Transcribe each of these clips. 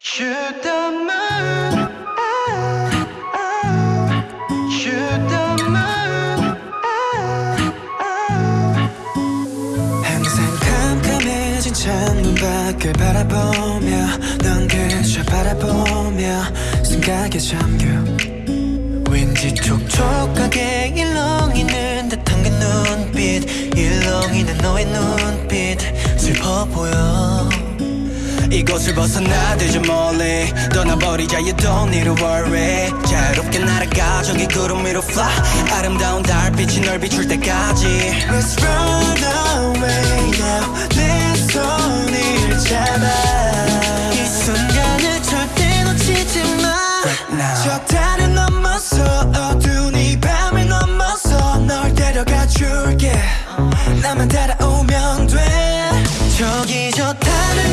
Shoot the moon 창문 밖을 바라보며 넌 그저 바라보며 생각에 잠겨. 왠지 촉촉하게 일렁이는 듯한 그 눈빛 일렁이는 너의 눈빛 슬퍼 보여 이곳을 벗어나들 좀 멀리. 떠나버리자 you don't need to worry. 자유롭게 날아가 저기 구름 위로 fly. 아름다운 달빛이 널 비출 때까지. Let's run away now. 내 손을 잡아. 이 순간을 절대 놓치지 마. Now. 저 달을 넘어서 어두운 이 밤을 넘어서 널 데려가 줄게. 나만 따라오면 돼. 저기 저 달을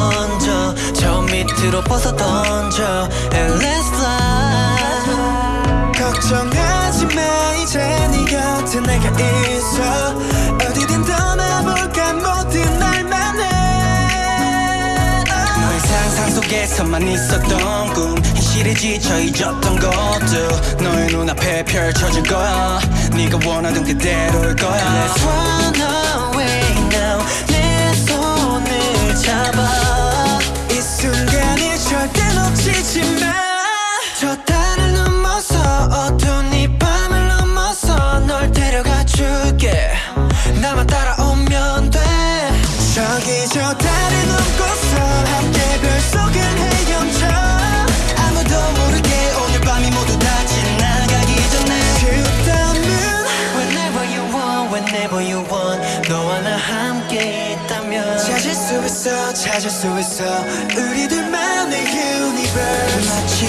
던져. 저 밑으로 벗어 던져. And let's fly 걱정하지 마. 이제 네 곁에 내가 있어. 어디든 떠나볼까? 모든 날만 해 너의 상상 속에서만 있었던 꿈. 현실에 지쳐 잊었던 것도 너의 눈앞에 펼쳐질 거야. 네가 원하던 그대로일 거야 저 달을 넘어서 어두운 이 밤을 넘어서 널 데려가 줄게. 나만 따라오면 돼. 저기 저 달을 넘고서 함께 별 속을 헤엄쳐 아무도 모르게 오늘 밤이 모두 다 지나가기 전에 moon Whenever you want, whenever you want 너와 나 함께 있다면 찾을 수 있어, 찾을 수 있어. 우리들만의 universe